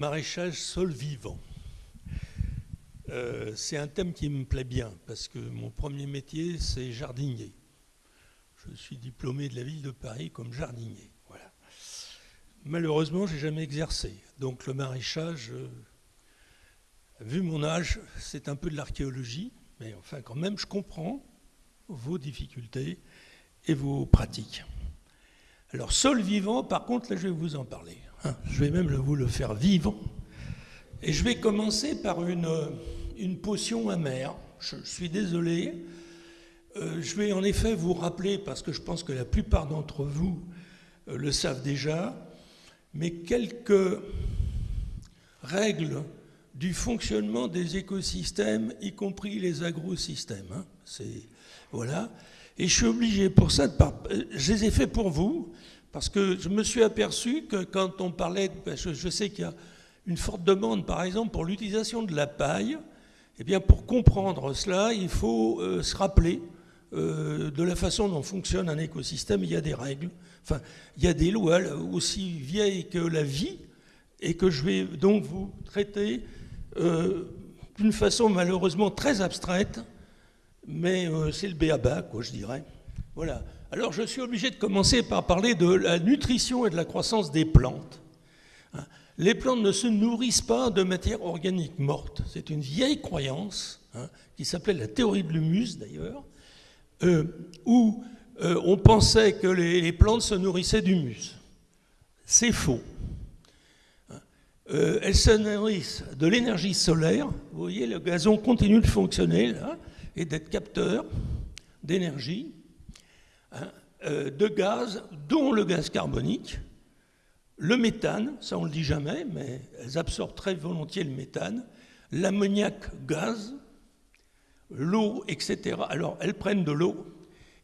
maraîchage sol vivant. Euh, c'est un thème qui me plaît bien parce que mon premier métier, c'est jardinier. Je suis diplômé de la ville de Paris comme jardinier. Voilà. Malheureusement, j'ai jamais exercé. Donc le maraîchage, vu mon âge, c'est un peu de l'archéologie, mais enfin quand même, je comprends vos difficultés et vos pratiques. Alors sol vivant, par contre, là je vais vous en parler. Hein. je vais même vous le faire vivant. Et je vais commencer par une, une potion amère. Je, suis désolé. Euh, je vais en effet vous rappeler, parce que je pense que la plupart d'entre vous euh, le savent déjà, mais quelques règles du fonctionnement des écosystèmes, y compris les agrosystèmes. Hein. Voilà. Et je suis obligé pour ça, de euh, je les ai fait pour vous, parce que je me suis aperçu que quand on parlait, je, sais qu'il y a une forte demande, par exemple, pour l'utilisation de la paille, eh bien, pour comprendre cela, il faut euh, se rappeler euh, de la façon dont fonctionne un écosystème. Il y a des règles, enfin, il y a des lois aussi vieilles que la vie, et que je vais donc vous traiter d'une façon malheureusement très abstraite, mais euh, c'est le béaba, quoi, je dirais. Voilà. Alors, je suis obligé de commencer par parler de la nutrition et de la croissance des plantes. Hein. Les plantes ne se nourrissent pas de matière organique morte. C'est une vieille croyance, hein, qui s'appelait la théorie de l'humus, d'ailleurs, euh, où euh, on pensait que les, plantes se nourrissaient d'humus. C'est faux. Hein. elles se nourrissent de l'énergie solaire. Vous voyez, le gazon continue de fonctionner, et d'être capteur d'énergie, hein, euh, de gaz, dont le gaz carbonique, le méthane, ça on le dit jamais, mais elles absorbent très volontiers le méthane, l'ammoniac gaz, l'eau, etc. Alors elles prennent de l'eau,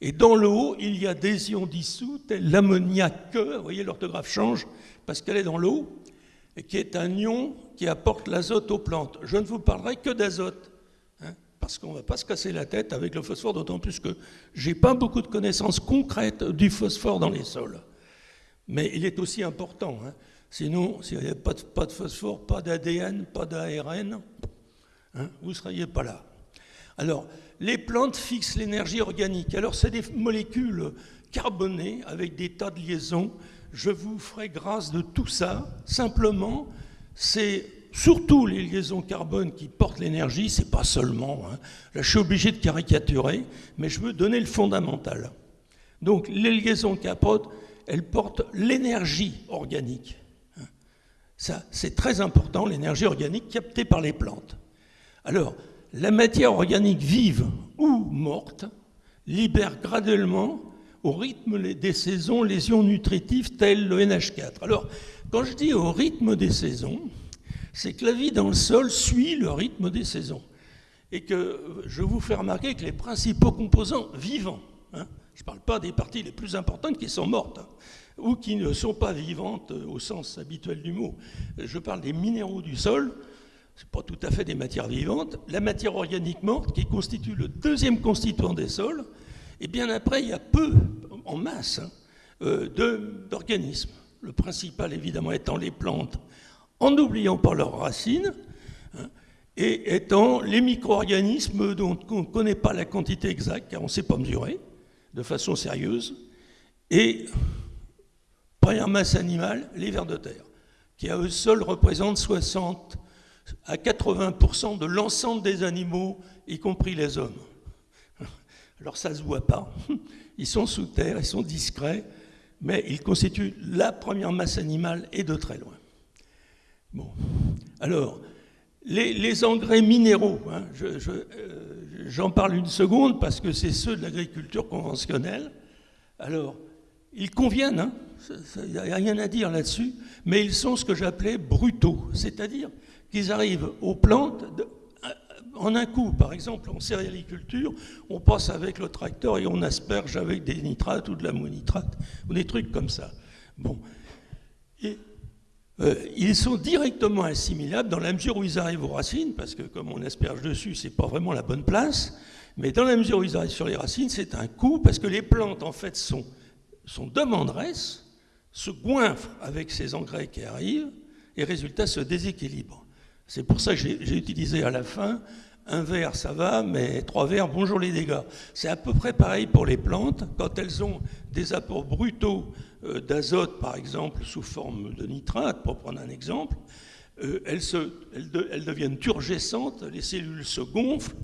et dans l'eau, il y a des ions dissous, tels l'ammoniac, vous voyez l'orthographe change, parce qu'elle est dans l'eau, qui est un ion qui apporte l'azote aux plantes. Je ne vous parlerai que d'azote parce qu'on ne va pas se casser la tête avec le phosphore, d'autant plus que je n'ai pas beaucoup de connaissances concrètes du phosphore dans les sols. Mais il est aussi important. Hein. Sinon, s'il n'y avait pas de, phosphore, pas d'ADN, pas d'ARN, hein, vous ne seriez pas là. Alors, les plantes fixent l'énergie organique. Alors, c'est des molécules carbonées avec des tas de liaisons. Je vous ferai grâce de tout ça. Simplement, c'est surtout les liaisons carbone qui portent l'énergie, c'est pas seulement. Hein. Là, je suis obligé de caricaturer, mais je veux donner le fondamental. Donc, les liaisons carbone, elles portent l'énergie organique. Hein. Ça, c'est très important, l'énergie organique captée par les plantes. Alors, la matière organique vive ou morte libère graduellement, au rythme des saisons, les ions nutritifs tels le NH4. Alors, quand je dis au rythme des saisons, c'est que la vie dans le sol suit le rythme des saisons. Et que je vous fais remarquer que les principaux composants vivants, hein, je ne parle pas des parties les plus importantes qui sont mortes, hein, ou qui ne sont pas vivantes au sens habituel du mot, je parle des minéraux du sol, ce pas tout à fait des matières vivantes, la matière organique morte qui constitue le deuxième constituant des sols, et bien après il y a peu, en masse, hein, euh, d'organismes. Le principal évidemment étant les plantes en n'oubliant pas leurs racines, hein, et étant les micro-organismes dont on ne connaît pas la quantité exacte, car on ne sait pas mesurer de façon sérieuse, et première masse animale, les vers de terre, qui à eux seuls représentent 60 à 80% de l'ensemble des animaux, y compris les hommes. Alors ça ne se voit pas, ils sont sous terre, ils sont discrets, mais ils constituent la première masse animale et de très loin. Bon. Alors, les, engrais minéraux, hein, euh, j'en parle une seconde parce que c'est ceux de l'agriculture conventionnelle. Alors, ils conviennent, hein, il n'y a rien à dire là-dessus, mais ils sont ce que j'appelais brutaux, c'est-à-dire qu'ils arrivent aux plantes euh, en un coup. Par exemple, en céréaliculture, on passe avec le tracteur et on asperge avec des nitrates ou de l'ammonitrate, ou des trucs comme ça. Bon. Euh, ils sont directement assimilables dans la mesure où ils arrivent aux racines, parce que comme on asperge dessus, c'est pas vraiment la bonne place, mais dans la mesure où ils arrivent sur les racines, c'est un coup, parce que les plantes, en fait, sont, sont demanderesses, se goinfrent avec ces engrais qui arrivent, et résultat se déséquilibrent. C'est pour ça que j'ai utilisé à la fin un verre, ça va, mais trois verres, bonjour les dégâts. C'est à peu près pareil pour les plantes. Quand elles ont des apports brutaux d'azote, par exemple, sous forme de nitrate, pour prendre un exemple, euh, elles, elles, deviennent turgescentes, les cellules se gonflent,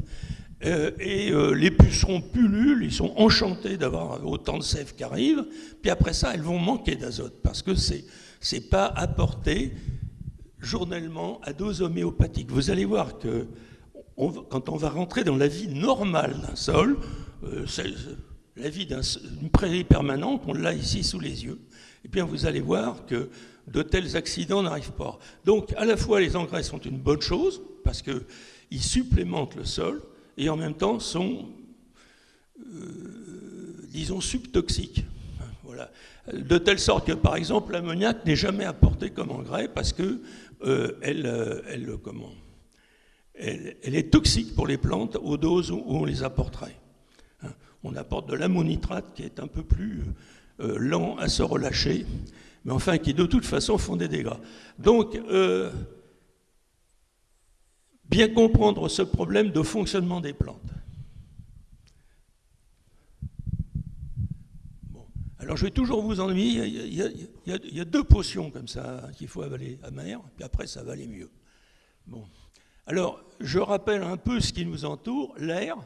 euh, et les pucerons pullulent, ils sont enchantés d'avoir autant de sève qui arrive, puis après ça, elles vont manquer d'azote, parce que c'est n'est pas apporté journellement à dose homéopathique. Vous allez voir que quand on va rentrer dans la vie normale d'un sol, euh, la vie d'une prairie permanente, on l'a ici sous les yeux, et eh bien vous allez voir que de tels accidents n'arrivent pas. Donc à la fois les engrais sont une bonne chose, parce qu'ils supplémentent le sol, et en même temps sont, euh, disons, subtoxiques. Voilà. De telle sorte que, par exemple, l'ammoniac n'est jamais apporté comme engrais parce que euh, comment, elle, est toxique pour les plantes aux doses où on les apporterait. On apporte de l'ammonitrate qui est un peu plus euh, lent à se relâcher, mais enfin qui de toute façon font des dégâts. Donc, euh, bien comprendre ce problème de fonctionnement des plantes. Alors je vais toujours vous ennuyer, il y, a, il y a deux potions comme ça qu'il faut avaler à mer, puis après ça va aller mieux. Bon. Alors, je rappelle un peu ce qui nous entoure. L'air,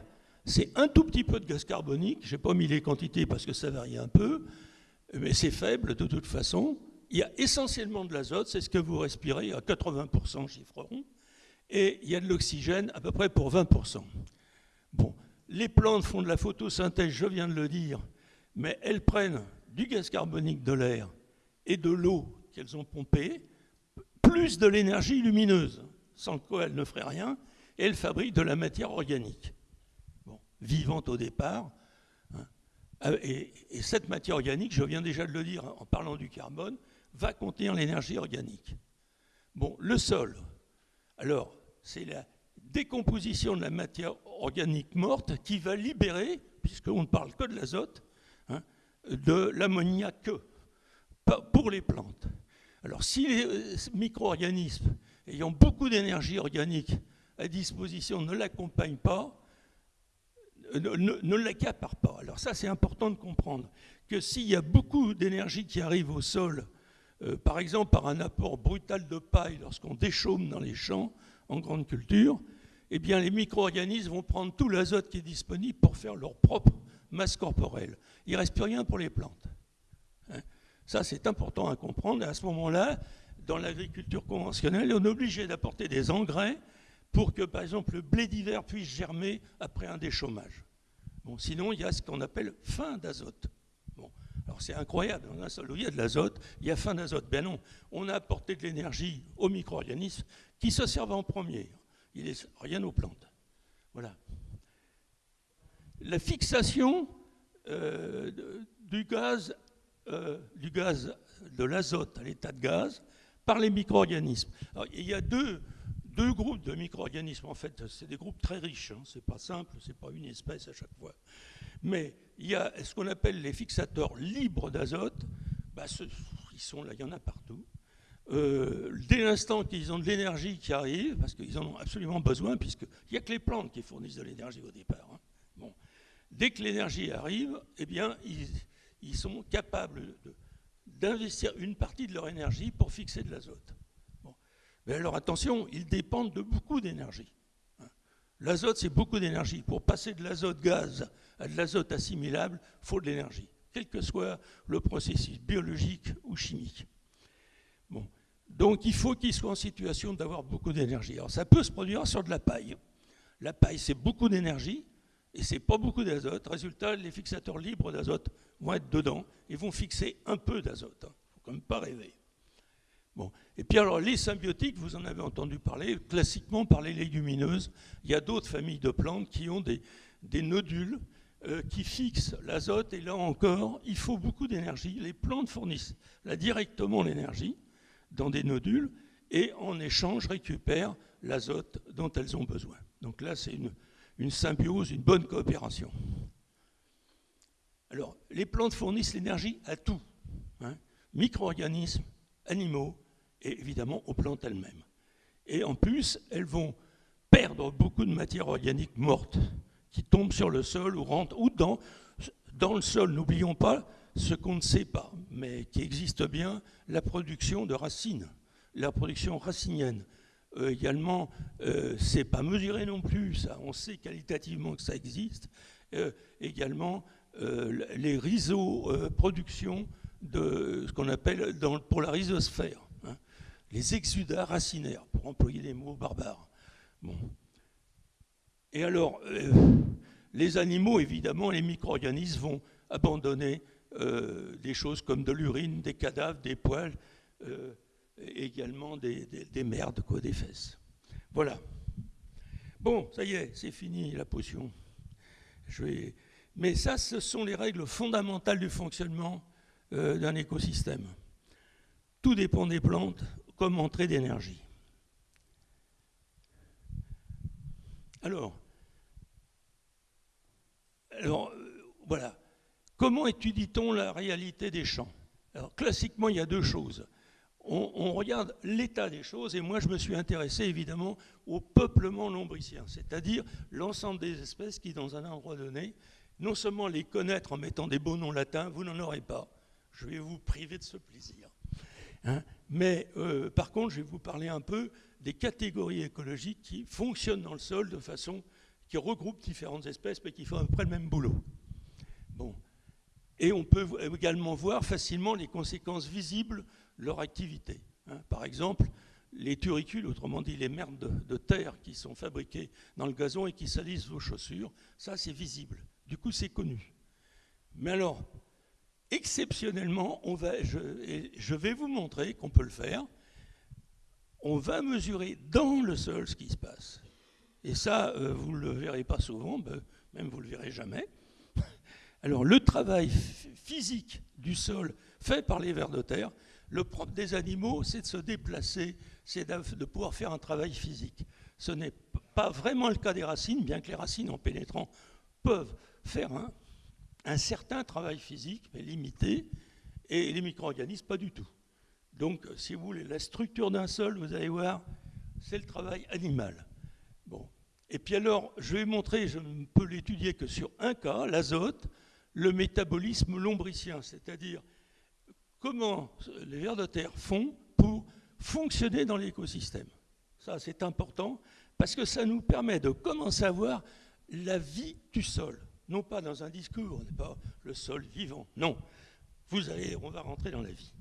c'est un tout petit peu de gaz carbonique. Je n'ai pas mis les quantités parce que ça varie un peu, mais c'est faible de toute façon. Il y a essentiellement de l'azote, c'est ce que vous respirez, à 80% chiffreront, et il y a de l'oxygène à peu près pour 20%. Bon, les plantes font de la photosynthèse, je viens de le dire, mais elles prennent du gaz carbonique de l'air et de l'eau qu'elles ont pompée, plus de l'énergie lumineuse sans quoi elle ne ferait rien, et elle fabrique de la matière organique, vivante au départ. Hein. Euh, et, cette matière organique, je viens déjà de le dire en parlant du carbone, va contenir l'énergie organique. Bon, le sol, alors, c'est la décomposition de la matière organique morte qui va libérer, puisqu'on ne parle que de l'azote, hein, de l'ammoniaque pour les plantes. Alors, si les euh, micro-organismes ayant beaucoup d'énergie organique à disposition ne l'accompagne pas, ne, l'accapare pas. Alors ça, c'est important de comprendre que s'il y a beaucoup d'énergie qui arrive au sol, euh, par exemple par un apport brutal de paille lorsqu'on déchaume dans les champs en grande culture, eh bien les micro-organismes vont prendre tout l'azote qui est disponible pour faire leur propre masse corporelle. Il ne reste plus rien pour les plantes. Hein. ça, c'est important à comprendre. Et à ce moment-là, dans l'agriculture conventionnelle, on est obligé d'apporter des engrais pour que, par exemple, le blé d'hiver puisse germer après un déchômage. Bon, sinon, il y a ce qu'on appelle fin d'azote. Bon, alors c'est incroyable, dans un où il y a de l'azote, il y a fin d'azote. Ben non, on a apporté de l'énergie aux micro-organismes qui se servent en premier. Il n'est rien aux plantes. Voilà. La fixation euh, du gaz, euh, du gaz de l'azote à l'état de gaz, par les micro-organismes. Il y a deux, deux groupes de micro-organismes, en fait, c'est des groupes très riches, hein. c'est pas simple, c'est pas une espèce à chaque fois. Mais il y a ce qu'on appelle les fixateurs libres d'azote, bah, ils sont là, il y en a partout. Euh, dès l'instant qu'ils ont de l'énergie qui arrive, parce qu'ils en ont absolument besoin, puisqu'il n'y a que les plantes qui fournissent de l'énergie au départ. Hein. Bon. Dès que l'énergie arrive, eh bien, ils, sont capables d'investir une partie de leur énergie pour fixer de l'azote. Mais alors attention, ils dépendent de beaucoup d'énergie. L'azote, c'est beaucoup d'énergie. Pour passer de l'azote gaz à de l'azote assimilable, il faut de l'énergie, quel que soit le processus biologique ou chimique. Bon. Donc il faut qu'ils soient en situation d'avoir beaucoup d'énergie. Alors ça peut se produire sur de la paille. La paille, c'est beaucoup d'énergie, et c'est pas beaucoup d'azote. Résultat, les fixateurs libres d'azote vont être dedans et vont fixer un peu d'azote. Il ne faut quand même pas rêver. Et puis alors, les symbiotiques, vous en avez entendu parler, classiquement par les légumineuses. Il y a d'autres familles de plantes qui ont des, nodules euh, qui fixent l'azote. Et là encore, il faut beaucoup d'énergie. Les plantes fournissent là directement l'énergie dans des nodules et en échange récupèrent l'azote dont elles ont besoin. Donc là, c'est une, une symbiose, une bonne coopération. Alors, les plantes fournissent l'énergie à tout, hein. micro-organismes, animaux et évidemment aux plantes elles-mêmes. Et en plus, elles vont perdre beaucoup de matière organique morte qui tombe sur le sol ou rentre ou dans, dans le sol. N'oublions pas ce qu'on ne sait pas, mais qui existe bien, la production de racines, la production racinienne. Euh, également, euh, c'est pas mesuré non plus, ça. On sait qualitativement que ça existe. Euh, également, euh, les rhizo production de ce qu'on appelle pour la rhizosphère, les exudats racinaires, pour employer des mots barbares. Et alors, les animaux, évidemment, les micro-organismes vont abandonner des choses comme de l'urine, des cadavres, des poils également des, merdes, quoi, des fesses. Voilà. Bon, ça y est, c'est fini la potion. Je vais... Mais ça, ce sont les règles fondamentales du fonctionnement euh, d'un écosystème. Tout dépend des plantes comme entrée d'énergie. Alors, alors euh, voilà. Comment étudie-t-on la réalité des champs? Alors, classiquement, il y a deux choses on, regarde l'état des choses, et moi je me suis intéressé évidemment au peuplement lombricien, c'est-à-dire l'ensemble des espèces qui, dans un endroit donné, non seulement les connaître en mettant des beaux noms latins, vous n'en aurez pas, je vais vous priver de ce plaisir. Hein. Mais euh, par contre, je vais vous parler un peu des catégories écologiques qui fonctionnent dans le sol de façon qui regroupent différentes espèces, mais qui font à peu près le même boulot. Bon. Et on peut également voir facilement les conséquences visibles leur activité. Hein. Par exemple, les turicules, autrement dit les merdes de, terre qui sont fabriquées dans le gazon et qui salissent vos chaussures, ça c'est visible. Du coup, c'est connu. Mais alors, exceptionnellement, je vais vous montrer qu'on peut le faire. On va mesurer dans le sol ce qui se passe. Et ça, euh, vous ne le verrez pas souvent, ben, même vous ne le verrez jamais. Alors, le travail physique du sol fait par les vers de terre, le propre des animaux, c'est de se déplacer, c'est de pouvoir faire un travail physique. Ce n'est pas vraiment le cas des racines, bien que les racines, en pénétrant, peuvent faire un, certain travail physique, mais limité, et les micro-organismes, pas du tout. Donc, si vous voulez, la structure d'un sol, vous allez voir, c'est le travail animal. Bon. Et puis alors, je vais montrer, je ne peux l'étudier que sur un cas, l'azote, le métabolisme lombricien, c'est-à-dire comment les vers de terre font pour fonctionner dans l'écosystème. Ça, c'est important parce que ça nous permet de commencer à voir la vie du sol. Non pas dans un discours, on n'est pas le sol vivant. Non. Vous allez, on va rentrer dans la vie.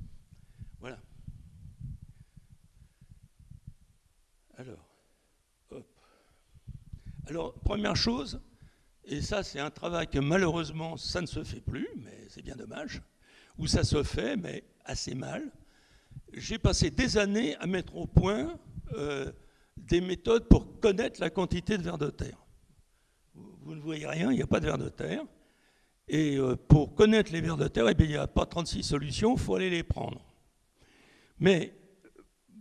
Voilà. Alors, hop. Alors, première chose, et ça c'est un travail que malheureusement ça ne se fait plus, mais c'est bien dommage où ça se fait, mais assez mal. J'ai passé des années à mettre au point euh, des méthodes pour connaître la quantité de vers de terre. Vous, ne voyez rien, il n'y a pas de vers de terre. Et euh, pour connaître les vers de terre, eh il n'y a pas 36 solutions, il faut aller les prendre. Mais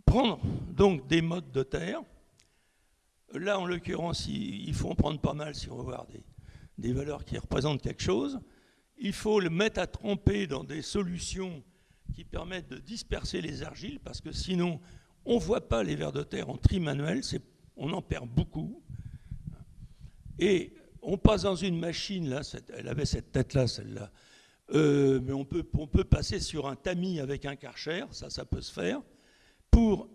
prendre donc des modes de terre, là en l'occurrence, il, faut en prendre pas mal si on veut voir des valeurs qui représentent quelque chose il faut le mettre à tremper dans des solutions qui permettent de disperser les argiles, parce que sinon, on ne voit pas les vers de terre en tri manuel, on en perd beaucoup. Et on passe dans une machine, elle avait cette tête-là, celle-là, euh, mais on peut, on peut passer sur un tamis avec un karcher, ça, ça peut se faire, pour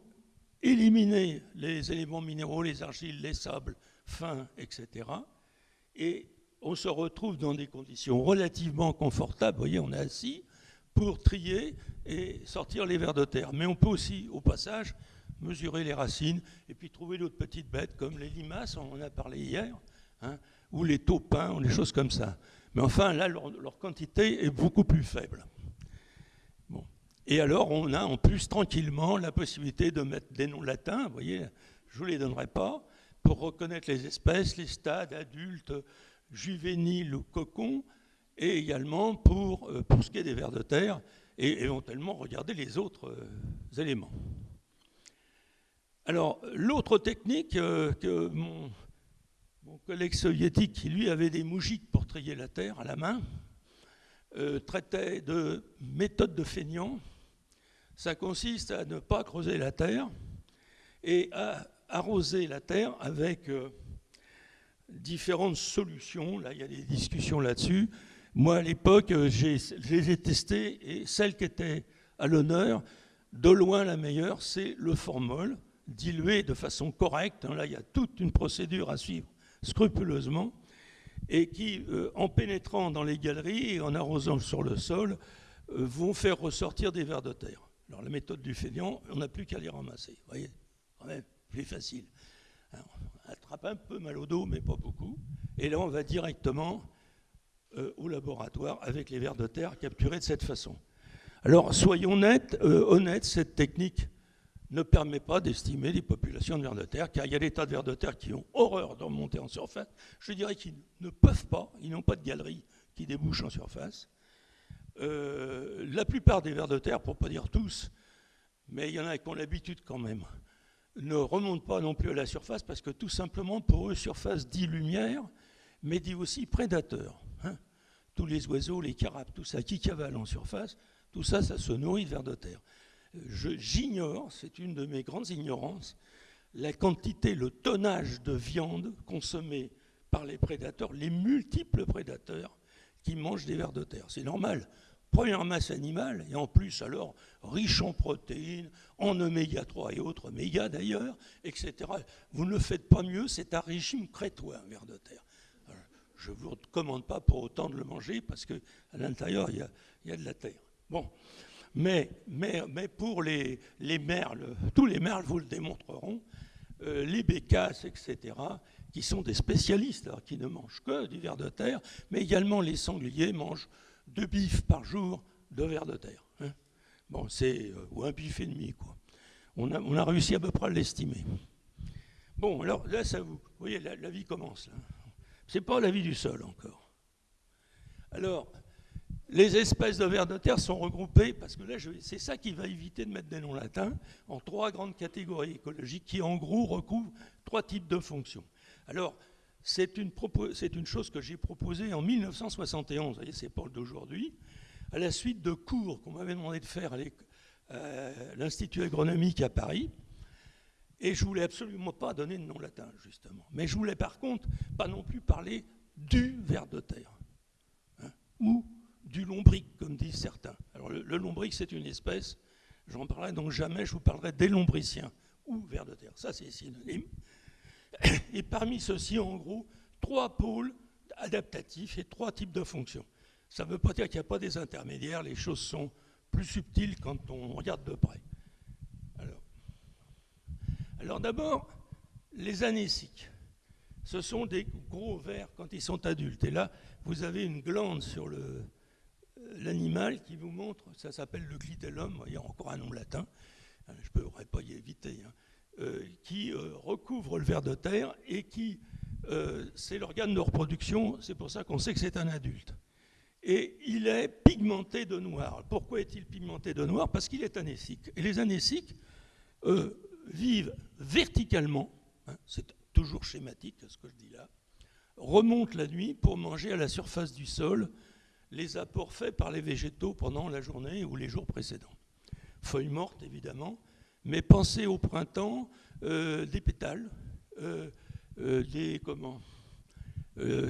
éliminer les éléments minéraux, les argiles, les sables fins, etc. Et on se retrouve dans des conditions relativement confortables. Vous voyez, on est assis pour trier et sortir les vers de terre. Mais on peut aussi, au passage, mesurer les racines et puis trouver d'autres petites bêtes comme les limaces, on en a parlé hier, hein, ou les taupins, ou des choses comme ça. Mais enfin, là, leur, quantité est beaucoup plus faible. Bon. Et alors, on a en plus tranquillement la possibilité de mettre des noms latins, vous voyez, je ne vous les donnerai pas, pour reconnaître les espèces, les stades adultes, juvénile ou cocon, et également pour, euh, pour ce qui est des vers de terre, et éventuellement regarder les autres euh, éléments. Alors, l'autre technique euh, que mon, collègue soviétique, qui lui avait des moujiks pour trier la terre à la main, traitait de méthode de feignant, ça consiste à ne pas creuser la terre et à arroser la terre avec euh, différentes solutions. Là, il y a des discussions là-dessus. Moi, à l'époque, euh, je les ai testées et celle qui était à l'honneur, de loin la meilleure, c'est le formol, dilué de façon correcte. Là, il y a toute une procédure à suivre scrupuleusement et qui, euh, en pénétrant dans les galeries et en arrosant sur le sol, euh, vont faire ressortir des vers de terre. Alors la méthode du fainéant, on n'a plus qu'à les ramasser. Vous voyez, quand même, plus facile. on attrape un peu mal au dos, mais pas beaucoup. Et là, on va directement euh, au laboratoire avec les vers de terre capturés de cette façon. Alors, soyons honnêtes, honnêtes cette technique ne permet pas d'estimer les populations de vers de terre, car il y a des tas de vers de terre qui ont horreur de remonter en surface. Je dirais qu'ils ne peuvent pas, ils n'ont pas de galerie qui débouche en surface. Euh, la plupart des vers de terre, pour ne pas dire tous, mais il y en a qui ont l'habitude quand même, ne remontent pas non plus à la surface parce que tout simplement, pour eux, surface dit lumière, mais dit aussi prédateur. Hein. Tous les oiseaux, les carapes, tout ça qui cavale en surface, tout ça, ça se nourrit de vers de terre j'ignore, c'est une de mes grandes ignorances, la quantité, le tonnage de viande consommée par les prédateurs, les multiples prédateurs qui mangent des vers de terre. C'est normal. Première masse animale, et en plus alors riche en protéines, en oméga 3 et autres oméga d'ailleurs, etc. Vous ne le faites pas mieux, c'est un régime crétois, un ver de terre. je ne vous recommande pas pour autant de le manger parce qu'à l'intérieur, il y, y a de la terre. Bon, mais, pour les, les, merles, tous les merles vous le démontreront, euh, les bécasses, etc., qui sont des spécialistes, qui ne mangent que du ver de terre, mais également les sangliers mangent deux bifs par jour de ver de terre. Hein. Bon, c'est, euh, ou un bif et demi, quoi. On a, réussi à peu près à l'estimer. Bon, alors là, ça vous, voyez, la, la vie commence. Là. C'est pas la vie du sol encore. Alors, les espèces de vers de terre sont regroupées, parce que là, c'est ça qui va éviter de mettre des noms latins, en trois grandes catégories écologiques qui, en gros, recouvrent trois types de fonctions. Alors, c'est une, chose que j'ai proposée en 1971, vous c'est pas d'aujourd'hui, à la suite de cours qu'on m'avait demandé de faire à l'Institut agronomique à Paris. Et je voulais absolument pas donner de nom latin, justement. Mais je voulais par contre pas non plus parler du ver de terre. Hein, ou du lombric, comme disent certains. Alors le, lombric, c'est une espèce, j'en parlerai donc jamais, je vous parlerai des lombriciens ou vers de terre. Ça, c'est synonyme. Et parmi ceux-ci, en gros, trois pôles adaptatifs et trois types de fonctions. Ça ne veut pas dire qu'il n'y a pas des intermédiaires, les choses sont plus subtiles quand on regarde de près. Alors, alors d'abord, les anésiques. Ce sont des gros vers quand ils sont adultes. Et là, vous avez une glande sur le, l'animal qui vous montre, ça s'appelle le glitellum, il y a encore un nom latin, hein, je ne pourrais pas y éviter, euh, qui euh, recouvre le ver de terre et qui, euh, c'est l'organe de reproduction, c'est pour ça qu'on sait que c'est un adulte. Et il est pigmenté de noir. Pourquoi est-il pigmenté de noir? Parce qu'il est anésique. Et les anésiques vivent verticalement, hein, c'est toujours schématique ce que je dis là, remontent la nuit pour manger à la surface du sol les apports faits par les végétaux pendant la journée ou les jours précédents. Feuilles mortes, évidemment, mais pensez au printemps, euh, des pétales, euh, euh, des, comment,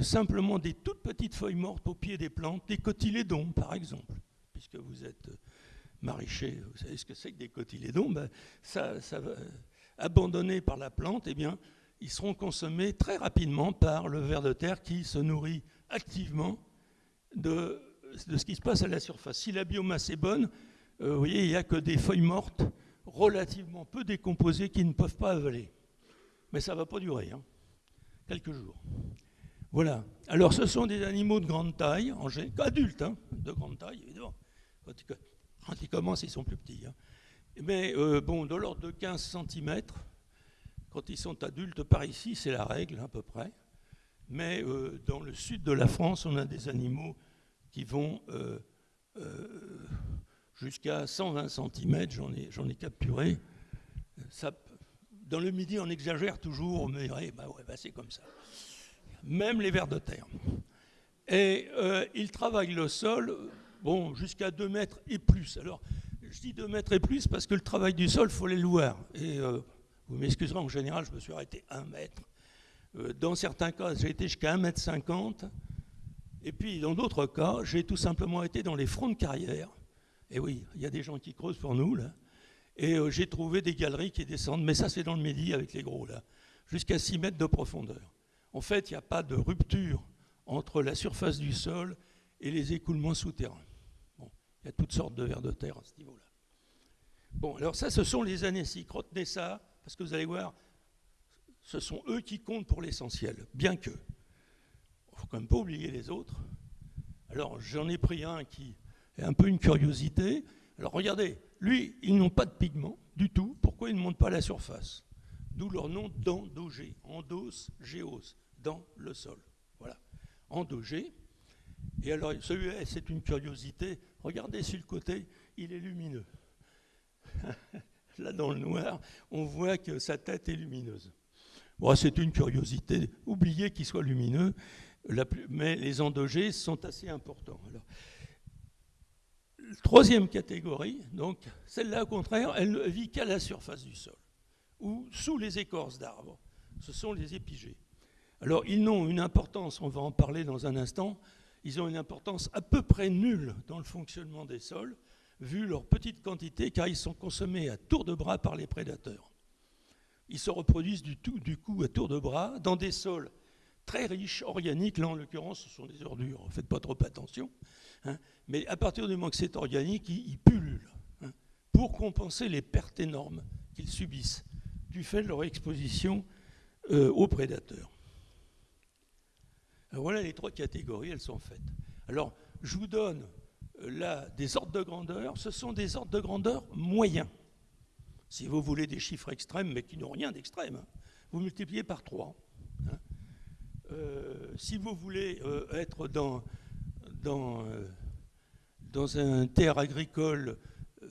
simplement des toutes petites feuilles mortes au pied des plantes, des cotylédons, par exemple, puisque vous êtes maraîcher, vous savez ce que c'est que des cotylédons, ben, ça, abandonnés par la plante, eh bien, ils seront consommés très rapidement par le ver de terre qui se nourrit activement de, ce qui se passe à la surface. Si la biomasse est bonne, euh, vous voyez, il n'y a que des feuilles mortes relativement peu décomposées qui ne peuvent pas avaler. Mais ça ne va pas durer, hein. quelques jours. Voilà. Alors ce sont des animaux de grande taille, en adultes, hein, de grande taille, évidemment. Quand ils, commencent, ils sont plus petits. Hein. Mais euh, bon, de l'ordre de 15 cm, quand ils sont adultes par ici, c'est la règle à peu près mais euh, dans le sud de la France, on a des animaux qui vont euh, euh, jusqu'à 120 cm, j'en ai, ai, capturé. Dans le midi, on exagère toujours, mais bah bah c'est comme ça. Même les vers de terre. Et ils travaillent le sol, bon, jusqu'à 2 mètres et plus. Alors, je dis 2 mètres et plus parce que le travail du sol, il faut le voir. Et vous m'excuserez, en général, je me suis arrêté 1 mètre. Euh, dans certains cas, j'ai été jusqu'à 1 mètre 50. Et puis, dans d'autres cas, j'ai tout simplement été dans les fronts de carrière. Et oui, il y a des gens qui creusent pour nous, là. Et euh, j'ai trouvé des galeries qui descendent, mais ça c'est dans le Midi avec les gros, là, jusqu'à 6 mètres de profondeur. En fait, il n'y a pas de rupture entre la surface du sol et les écoulements souterrains. Il y a toutes sortes de vers de terre à ce niveau-là. Bon, alors ça, ce sont les anésiques. Retenez ça, parce que vous allez voir, ce sont eux qui comptent pour l'essentiel, bien que. Il ne faut quand même pas oublier les autres. Alors, j'en ai pris un qui est un peu une curiosité. Alors, regardez, lui, ils n'ont pas de pigments du tout. Pourquoi ils ne montent pas à la surface? D'où leur nom d'endogé, endos, géos, dans le sol. Voilà, endogé. Et alors, celui-là, c'est une curiosité. Regardez sur le côté, il est lumineux. Là, dans le noir, on voit que sa tête est lumineuse. Bon, c'est une curiosité. Oubliez qu'il soit lumineux, mais les endogés sont assez importants. Troisième catégorie, donc celle-là, au contraire, elle ne vit qu'à la surface du sol ou sous les écorces d'arbres. Ce sont les épigées. Alors, ils n'ont une importance, on va en parler dans un instant, ils ont une importance à peu près nulle dans le fonctionnement des sols, vu leur petite quantité, car ils sont consommés à tour de bras par les prédateurs. Ils se reproduisent du, tout, du coup à tour de bras dans des sols très riches, organiques. Là, en l'occurrence, ce sont des ordures, faites pas trop attention. Hein. Mais à partir du moment que c'est organique, ils, pullulent hein, pour compenser les pertes énormes qu'ils subissent du fait de leur exposition euh, aux prédateurs voilà les trois catégories, elles sont faites. Alors, je vous donne euh, là des ordres de grandeur. Ce sont des ordres de grandeur moyens. Si vous voulez des chiffres extrêmes, mais qui n'ont rien d'extrême, hein, vous multipliez par 3. Hein. Euh, si vous voulez euh, être dans, dans, dans un terre agricole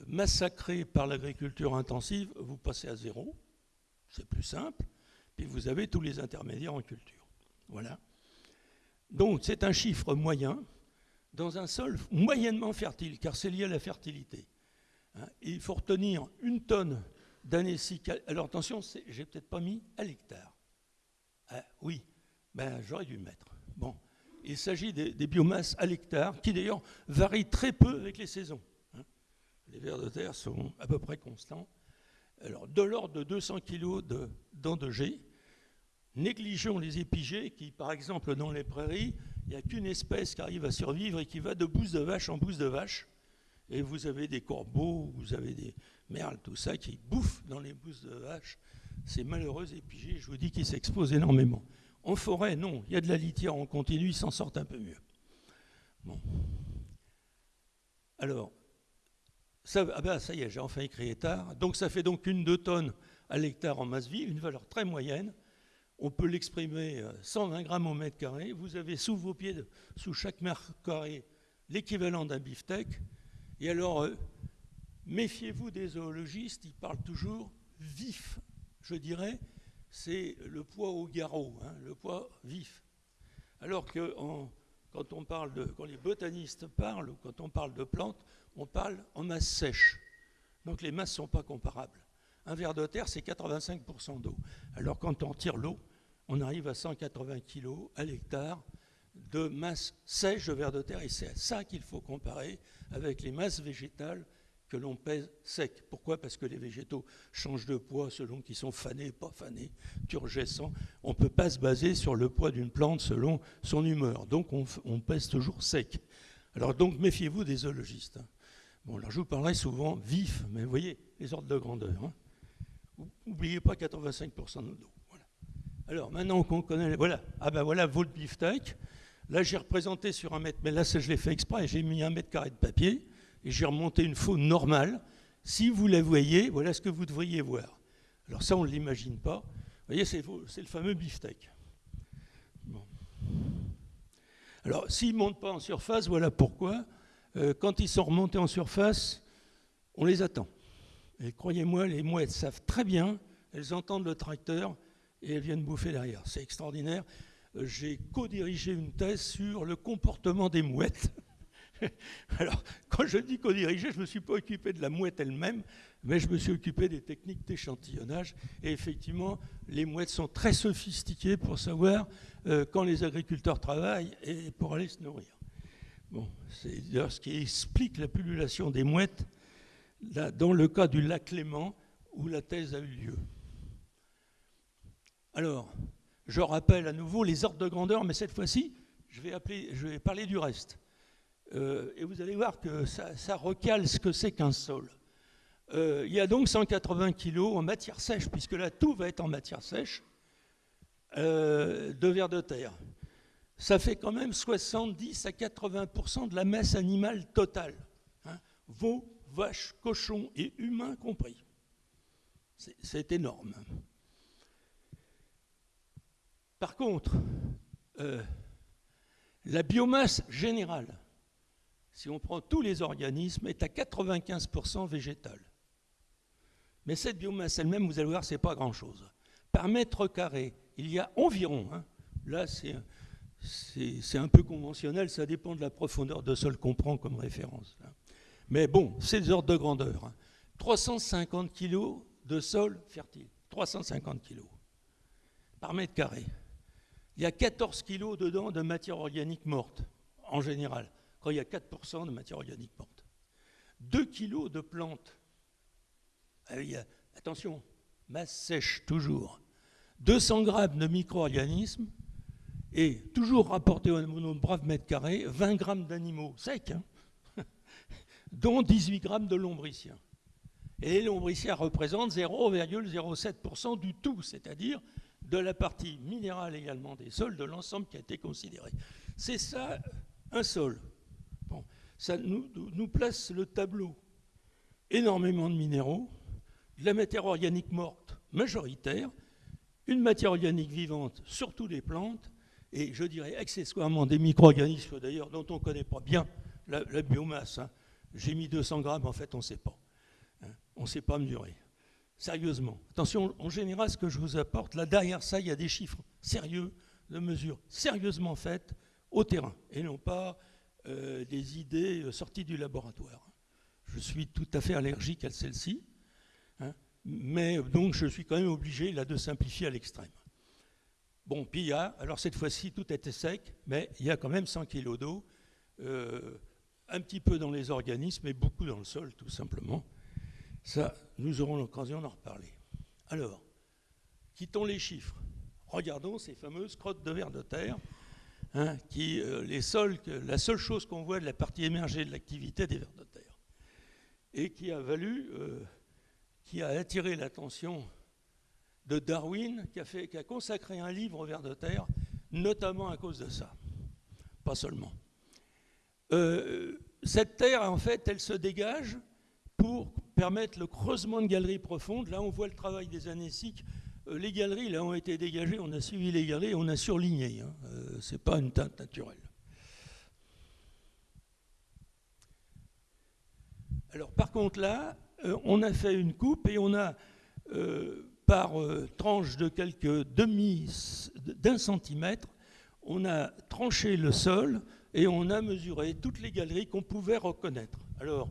massacré par l'agriculture intensive, vous passez à zéro. C'est plus simple. Puis vous avez tous les intermédiaires en culture. Voilà. Donc c'est un chiffre moyen dans un sol moyennement fertile, car c'est lié à la fertilité. Hein, il faut retenir une tonne Alors attention, j'ai peut-être pas mis à l'hectare. Ah, oui, ben, j'aurais dû mettre. Bon, il s'agit des, biomasses à l'hectare, qui d'ailleurs varient très peu avec les saisons. Hein. Les vers de terre sont à peu près constants. Alors, de l'ordre de 200 kg d'endogé, Négligeons les épigées qui, par exemple, dans les prairies, il n'y a qu'une espèce qui arrive à survivre et qui va de bouse de vache en bouse de vache. Et vous avez des corbeaux, vous avez des merles, tout ça, qui bouffent dans les bousses de vache. Malheureux épigées, je vous dis qu'ils s'exposent énormément. En forêt, non, il y a de la litière en continu, ils s'en sortent un peu mieux. Bon. Alors, ça, ah ben, ça y est, j'ai enfin écrit tard. Donc ça fait donc une deux tonnes à l'hectare en masse vive, une valeur très moyenne on peut l'exprimer 120 euh, grammes au mètre carré. Vous avez sous vos pieds, sous chaque mètre carré, l'équivalent d'un beefsteak. Et alors, euh, méfiez-vous des zoologistes, ils parlent toujours vif, je dirais, c'est le poids au garrot, hein, le poids vif. Alors que quand, les botanistes parlent, ou quand on parle de plantes, on parle en masse sèche. Donc les masses ne sont pas comparables. Un verre de terre, c'est 85% d'eau. Alors quand on tire l'eau, on arrive à 180 kg à l'hectare de masse sèche de vers de terre. Et c'est ça qu'il faut comparer avec les masses végétales que l'on pèse sec. Pourquoi? Parce que les végétaux changent de poids selon qu'ils sont fanés, pas fanés, turgescents. On ne peut pas se baser sur le poids d'une plante selon son humeur. Donc on, pèse toujours sec. Alors donc méfiez-vous des zoologistes. Hein. Bon, alors je vous parlerai souvent vif, mais vous voyez les ordres de grandeur. Hein. N'oubliez pas 85% d'eau. Alors maintenant qu'on connaît, voilà, ah ben voilà votre beefsteak. Là j'ai représenté sur un mètre, mais là je l'ai fait exprès, j'ai mis un mètre carré de papier et j'ai remonté une faune normale. Si vous la voyez, voilà ce que vous devriez voir. Alors ça on ne l'imagine pas. Vous voyez, c'est le fameux beefsteak. Alors s'ils ne montent pas en surface, voilà pourquoi. Euh, quand ils sont remontés en surface, on les attend. Et croyez-moi, les mouettes savent très bien, elles entendent le tracteur, et elles viennent bouffer derrière. C'est extraordinaire. Euh, j'ai co-dirigé une thèse sur le comportement des mouettes. Alors, quand je dis co-dirigé, je ne me suis pas occupé de la mouette elle-même, mais je me suis occupé des techniques d'échantillonnage. Et effectivement, les mouettes sont très sophistiquées pour savoir euh, quand les agriculteurs travaillent et pour aller se nourrir. Bon, c'est d'ailleurs ce qui explique la pullulation des mouettes dans le cas du lac Léman où la thèse a eu lieu. Alors, je rappelle à nouveau les ordres de grandeur, mais cette fois-ci, je je vais parler du reste. Euh, et vous allez voir que ça, recale ce que c'est qu'un sol. Euh, il y a donc 180 kg en matière sèche, puisque là tout va être en matière sèche, euh, de vers de terre. Ça fait quand même 70 à 80% de la masse animale totale. Hein. Veaux, vaches, cochons et humains compris. C'est énorme. Par contre, la biomasse générale, si on prend tous les organismes, est à 95% végétale. Mais cette biomasse elle-même, vous allez voir, ce n'est pas grand-chose. Par mètre carré, il y a environ, hein, là c'est un peu conventionnel, ça dépend de la profondeur de sol qu'on prend comme référence. Hein. Mais bon, c'est des ordres de grandeur. 350 hein. kg de sol fertile, 350 kg par mètre carré. Il y a 14 kg dedans de matière organique morte, en général, quand il y a 4% de matière organique morte. 2 kg de plantes. Ah attention, masse sèche toujours. 200 grammes de micro-organismes et toujours rapporté au brave mètre carré, 20 grammes d'animaux secs, hein, dont 18 grammes de lombriciens. Et les lombriciens représentent 0,07% du tout, c'est-à-dire de la partie minérale également des sols, de l'ensemble qui a été considéré. C'est ça, un sol. Ça nous, nous, place le tableau. Énormément de minéraux, de la matière organique morte majoritaire, une matière organique vivante, surtout des plantes, et je dirais accessoirement des micro-organismes d'ailleurs dont on ne connaît pas bien la, biomasse. Hein. J'ai mis 200 grammes, en fait on ne sait pas. Hein. On ne sait pas mesurer. Sérieusement. Attention, en général, ce que je vous apporte, là derrière ça, il y a des chiffres sérieux de mesures sérieusement faites au terrain et non pas euh, des idées euh, sorties du laboratoire. Je suis tout à fait allergique à celle-ci, hein, mais donc je suis quand même obligé là de simplifier à l'extrême. Bon, puis il y a, alors cette fois-ci tout était sec, mais il y a quand même 100 kg d'eau, euh, un petit peu dans les organismes et beaucoup dans le sol tout simplement. Ça, nous aurons l'occasion d'en reparler. Alors, quittons les chiffres. Regardons ces fameuses crottes de verre de terre, hein, qui, euh, la seule chose qu'on voit de la partie émergée de l'activité des vers de terre, et qui a valu, euh, qui a attiré l'attention de Darwin, qui a, fait, qui a consacré un livre aux vers de terre, notamment à cause de ça. Pas seulement. Euh, cette terre, en fait, elle se dégage pour permettre le creusement de galeries profondes. Là, on voit le travail des anéciques. Euh, les galeries, là, ont été dégagées, on a suivi les galeries, on a surligné. Hein. Euh, Ce n'est pas une teinte naturelle. Alors, par contre, là, euh, on a fait une coupe et on a, par tranche de quelques demi d'un centimètre, on a tranché le sol et on a mesuré toutes les galeries qu'on pouvait reconnaître. Alors,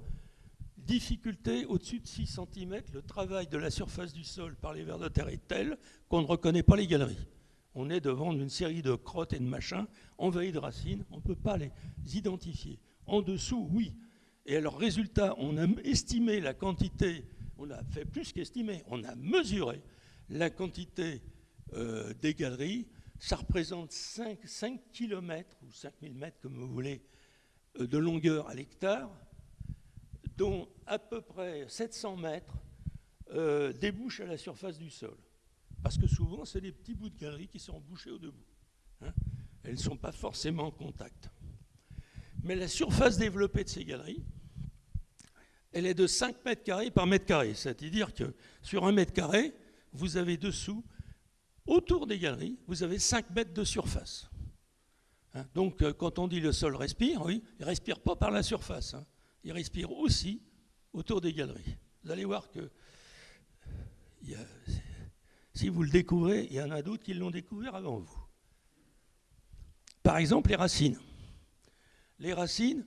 Difficulté, au-dessus de 6 cm, le travail de la surface du sol par les vers de terre est tel qu'on ne reconnaît pas les galeries. On est devant une série de crottes et de machins envahis de racines, on ne peut pas les identifier. En dessous, oui. Et alors, résultat, on a estimé la quantité, on a fait plus qu'estimer, on a mesuré la quantité euh, des galeries. Ça représente 5, 5 km ou 5000 mètres, comme vous voulez, euh, de longueur à l'hectare dont à peu près 700 mètres euh, débouchent à la surface du sol. Parce que souvent, c'est des petits bouts de galerie qui sont bouchés au debout. Hein. Elles ne sont pas forcément en contact. Mais la surface développée de ces galeries, elle est de 5 mètres carrés par mètre carré. C'est-à-dire que sur un mètre carré, vous avez dessous, autour des galeries, vous avez 5 mètres de surface. Hein. Donc, euh, quand on dit le sol respire, oui, il ne respire pas par la surface. Hein il respire aussi autour des galeries. Vous allez voir que si vous le découvrez, il y en a d'autres qui l'ont découvert avant vous. Par exemple, les racines. Les racines,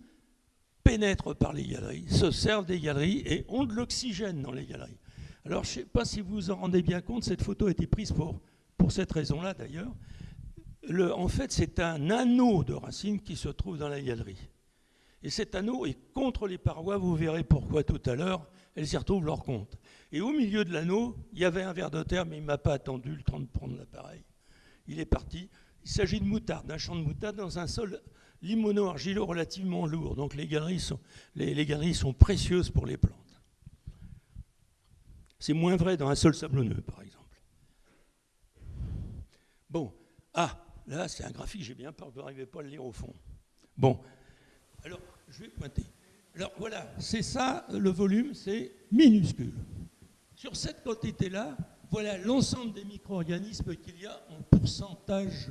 pénètrent par les galeries, se servent des galeries et ont de l'oxygène dans les galeries. Alors, je ne sais pas si vous vous en rendez bien compte, cette photo a été prise pour, pour cette raison-là d'ailleurs. En fait, c'est un anneau de racines qui se trouve dans la galerie. Et cet anneau est contre les parois, vous verrez pourquoi tout à l'heure, elles y retrouvent leur compte. Et au milieu de l'anneau, il y avait un ver de terre, mais il ne m'a pas attendu le temps de prendre l'appareil. Il est parti. Il s'agit de moutarde, d'un champ de moutarde dans un sol limono-argileux relativement lourd. Donc les galeries, sont, les, galeries sont précieuses pour les plantes. C'est moins vrai dans un sol sablonneux, par exemple. Bon, ah, là c'est un graphique, j'ai bien peur que vous n'arrivez pas à le lire au fond. Bon, alors je vais pointer. Alors voilà, c'est ça, le volume, c'est minuscule. Sur cette quantité-là, voilà l'ensemble des micro-organismes qu'il y a en pourcentage.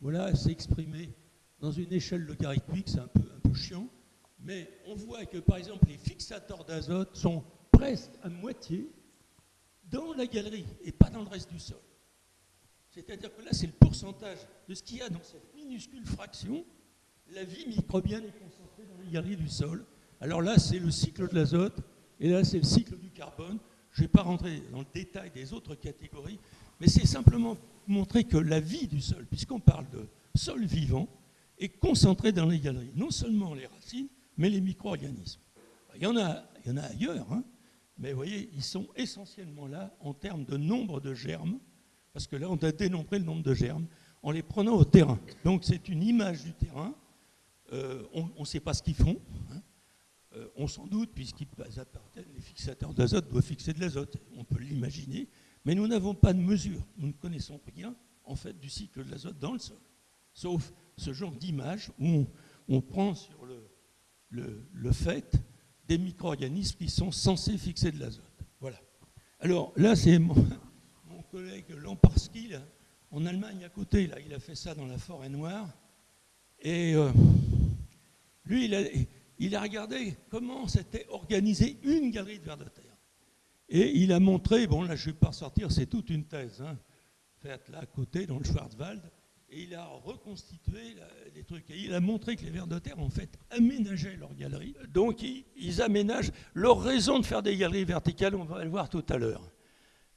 Voilà, c'est exprimé dans une échelle logarithmique, c'est un peu, un peu chiant. Mais on voit que, par exemple, les fixateurs d'azote sont presque à moitié dans la galerie et pas dans le reste du sol. C'est-à-dire que là, c'est le pourcentage de ce qu'il y a dans cette minuscule fraction. La vie microbienne est concentrée galeries du sol. Alors là, c'est le cycle de l'azote et là, c'est le cycle du carbone. Je ne vais pas rentrer dans le détail des autres catégories, mais c'est simplement montrer que la vie du sol, puisqu'on parle de sol vivant, est concentrée dans les galeries. Non seulement les racines, mais les micro-organismes. Il y en a, il y en a ailleurs, hein, mais vous voyez, ils sont essentiellement là en termes de nombre de germes, parce que là, on a dénombré le nombre de germes en les prenant au terrain. Donc c'est une image du terrain. Euh, on ne sait pas ce qu'ils font. Hein. Euh, on s'en doute, puisqu'ils appartiennent, les fixateurs d'azote doivent fixer de l'azote. On peut l'imaginer, mais nous n'avons pas de mesure. Nous ne connaissons rien, en fait, du cycle de l'azote dans le sol. Sauf ce genre d'image où on, prend sur le, fait des micro-organismes qui sont censés fixer de l'azote. Voilà. Alors là, c'est mon, collègue Lamparski, en Allemagne à côté, là, il a fait ça dans la forêt noire. Et euh, lui, il a, regardé comment s'était organisée une galerie de vers de terre. Et il a montré, bon là je ne vais pas sortir, c'est toute une thèse, hein, faite là à côté dans le Schwarzwald, et il a reconstitué les trucs. Et il a montré que les vers de terre, en fait, aménageaient leurs galeries. Donc ils, aménagent leur raison de faire des galeries verticales, on va le voir tout à l'heure.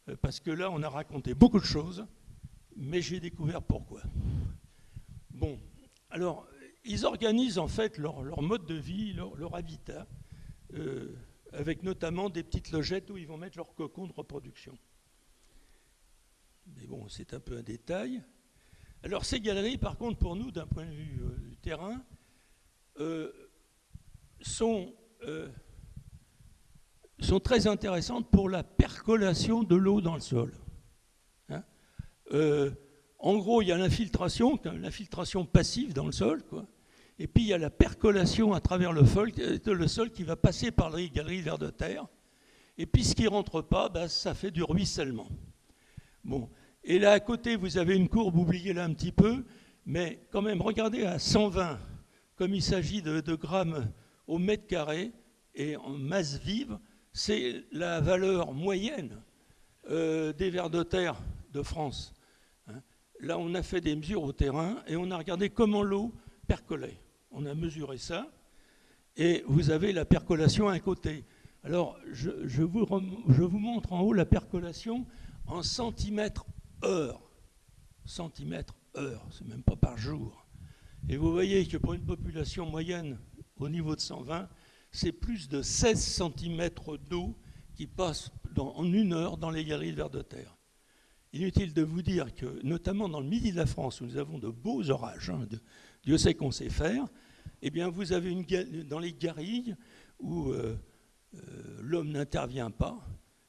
Euh, parce que là, on a raconté beaucoup de choses, mais j'ai découvert pourquoi. Alors, ils organisent en fait leur, mode de vie, leur, habitat, euh, avec notamment des petites logettes où ils vont mettre leur cocon de reproduction. Mais bon, c'est un peu un détail. Alors ces galeries, par contre, pour nous, d'un point de vue euh, du terrain, euh, sont, sont, très intéressantes pour la percolation de l'eau dans le sol. Hein. En gros, il y a l'infiltration, l'infiltration passive dans le sol. Et puis il y a la percolation à travers le, le sol qui va passer par les galeries vers de terre. Et puis ce qui ne rentre pas, ben, ça fait du ruissellement. Bon. Et là à côté, vous avez une courbe, oubliez là un petit peu, mais quand même, regardez à 120, comme il s'agit de, grammes au mètre carré, et en masse vive, c'est la valeur moyenne euh, des vers de terre de France. Là, on a fait des mesures au terrain et on a regardé comment l'eau percolait on a mesuré ça, et vous avez la percolation à un côté. Alors, je, vous, montre en haut la percolation en centimètres heure. Centimètres heure, c'est même pas par jour. Et vous voyez que pour une population moyenne au niveau de 120, c'est plus de 16 centimètres d'eau qui passe en une heure dans les galeries de vers de terre. Inutile de vous dire que, notamment dans le midi de la France, où nous avons de beaux orages, hein, Dieu sait qu'on sait faire, eh bien vous avez dans les garilles où euh, euh, l'homme n'intervient pas,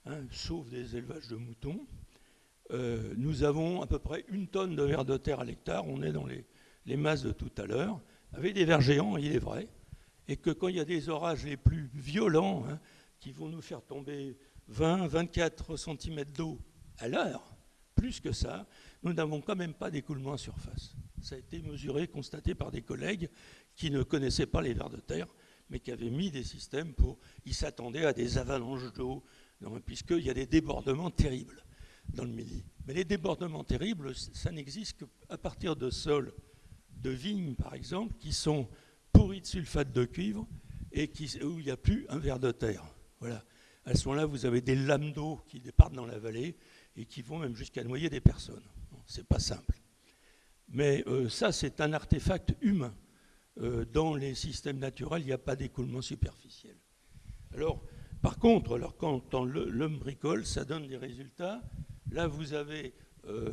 hein, sauf des élevages de moutons, euh, nous avons à peu près une tonne de vers de terre à l'hectare, on est dans les, masses de tout à l'heure, avec des vers géants, il est vrai, et que quand il y a des orages les plus violents, hein, qui vont nous faire tomber 20, 24 cm d'eau à l'heure, plus que ça, nous n'avons quand même pas d'écoulement à surface. Ça a été mesuré, constaté par des collègues qui ne connaissaient pas les vers de terre, mais qui avaient mis des systèmes pour... Ils s'attendaient à des avalanches d'eau, puisqu'il y a des débordements terribles dans le Midi. Mais les débordements terribles, ça n'existe qu'à partir de sols de vignes, par exemple, qui sont pourris de sulfate de cuivre et où il n'y a plus un ver de terre. Voilà. À ce moment-là, vous avez des lames d'eau qui départent dans la vallée et qui vont même jusqu'à noyer des personnes. C'est pas simple. Mais euh, ça, c'est un artefact humain. Euh, dans les systèmes naturels, il n'y a pas d'écoulement superficiel. Alors, par contre, alors, quand, l'homme bricole, ça donne des résultats. Là, vous avez, euh,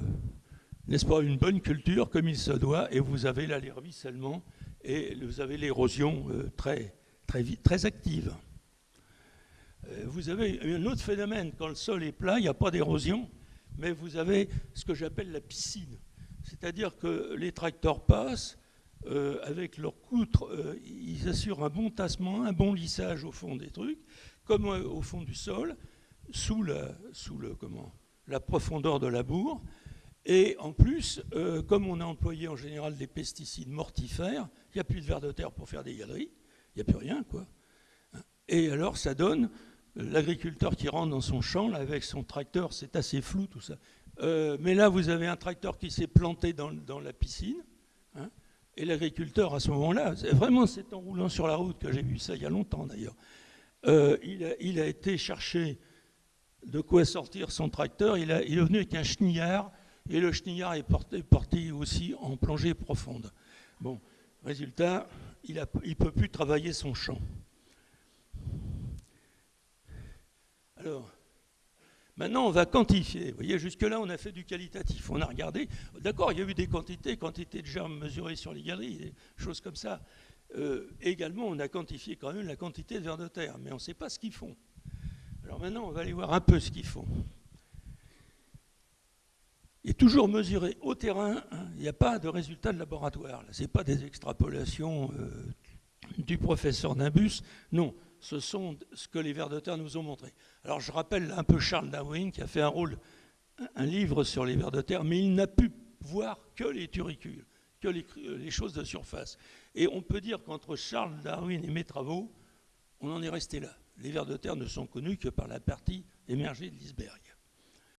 n'est-ce pas, une bonne culture comme il se doit, et vous avez là les ruissellements, et vous avez l'érosion très, très, très active. Vous avez un autre phénomène, quand le sol est plat, il n'y a pas d'érosion, mais vous avez ce que j'appelle la piscine. C'est-à-dire que les tracteurs passent, euh, avec leurs poutres, euh, ils assurent un bon tassement, un bon lissage au fond des trucs, comme euh, au fond du sol, sous, la, sous le, comment, la profondeur de la bourre. Et en plus, comme on a employé en général des pesticides mortifères, il n'y a plus de vers de terre pour faire des galeries, il n'y a plus rien, quoi. Et alors, ça donne l'agriculteur qui rentre dans son champ avec son tracteur, c'est assez flou tout ça. Euh, mais là, vous avez un tracteur qui s'est planté dans, la piscine. Hein, et l'agriculteur, à ce moment-là, vraiment, c'est en roulant sur la route que j'ai vu ça il y a longtemps d'ailleurs. Euh, il, a, été chercher de quoi sortir son tracteur. Il, est venu avec un chenillard. Et le chenillard est porté, aussi en plongée profonde. Bon, résultat, il ne peut plus travailler son champ. Alors, Maintenant, on va quantifier. Vous voyez, jusque-là, on a fait du qualitatif. On a regardé. D'accord, il y a eu des quantités, quantités de germes mesurées sur les galeries, des choses comme ça. Euh, également, on a quantifié quand même la quantité de vers de terre, mais on ne sait pas ce qu'ils font. Alors maintenant, on va aller voir un peu ce qu'ils font. Et toujours mesuré au terrain, hein, il n'y a pas de résultat de laboratoire. Ce n'est pas des extrapolations euh, du professeur Nimbus. Non, ce sont ce que les vers de terre nous ont montré. Alors je rappelle un peu Charles Darwin qui a fait un rôle, un livre sur les vers de terre, mais il n'a pu voir que les turicules, que les, choses de surface. Et on peut dire qu'entre Charles Darwin et mes travaux, on en est resté là. Les vers de terre ne sont connus que par la partie émergée de l'iceberg.